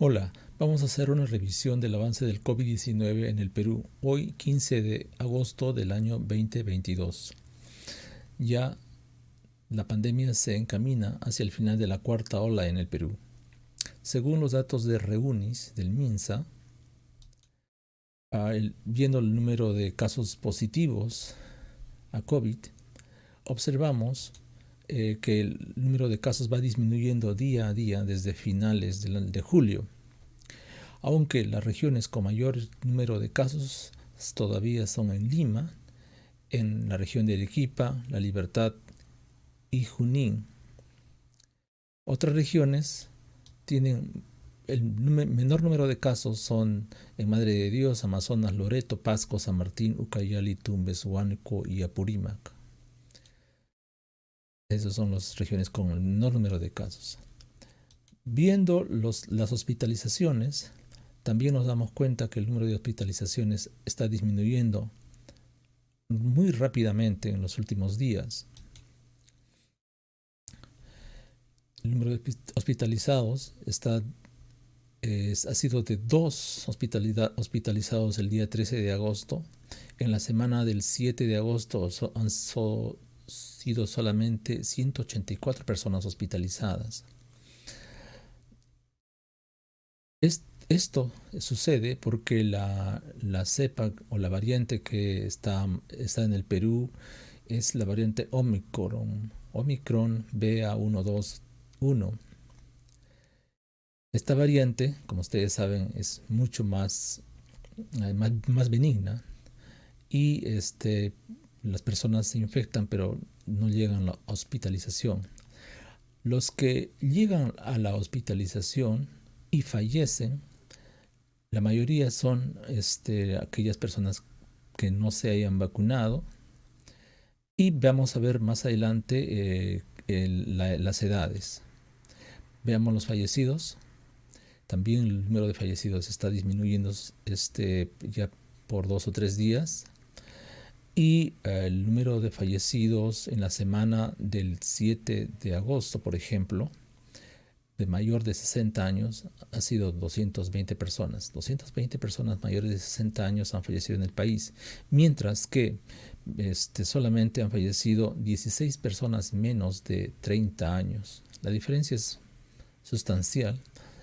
Hola, vamos a hacer una revisión del avance del COVID-19 en el Perú, hoy 15 de agosto del año 2022. Ya la pandemia se encamina hacia el final de la cuarta ola en el Perú. Según los datos de Reunis del MINSA, viendo el número de casos positivos a COVID, observamos eh, que el número de casos va disminuyendo día a día desde finales de, julio, aunque las regiones con mayor número de casos todavía son en Lima, en la región de Arequipa, La Libertad y Junín. Otras regiones tienen el menor número de casos son en Madre de Dios, Amazonas, Loreto, Pasco, San Martín, Ucayali, Tumbes, Huánuco y Apurímac. Esas son las regiones con el menor número de casos. Viendo las hospitalizaciones, también nos damos cuenta que el número de hospitalizaciones está disminuyendo muy rápidamente en los últimos días. El número de hospitalizados está, ha sido de dos hospitalizados el día 13 de agosto. En la semana del 7 de agosto han, sido solamente 184 personas hospitalizadas. Esto sucede porque la, cepa o la variante que está, está en el Perú es la variante Omicron, Omicron BA121. Esta variante, como ustedes saben, es mucho más, eh, más, más benigna y este, las personas se infectan pero no llegan a la hospitalización. Los que llegan a la hospitalización y fallecen, la mayoría son este, aquellas personas que no se hayan vacunado. Y vamos a ver más adelante eh, las edades. Veamos los fallecidos. También el número de fallecidos está disminuyendo este, ya por dos o tres días y eh, el número de fallecidos en la semana del 7 de agosto, por ejemplo, de mayor de 60 años ha sido 220 personas. 220 personas mayores de 60 años han fallecido en el país, mientras que este, solamente han fallecido 16 personas menos de 30 años. La diferencia es sustancial.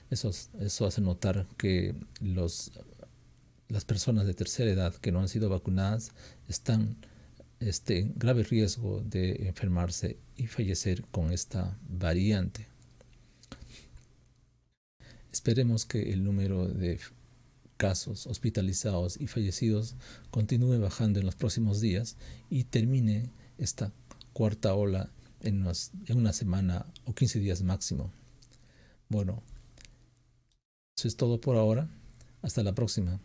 Eso, eso hace notar que los las personas de tercera edad que no han sido vacunadas están este, en grave riesgo de enfermarse y fallecer con esta variante. Esperemos que el número de casos hospitalizados y fallecidos continúe bajando en los próximos días y termine esta cuarta ola en, en una semana o 15 días máximo. Bueno, eso es todo por ahora. Hasta la próxima.